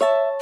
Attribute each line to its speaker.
Speaker 1: you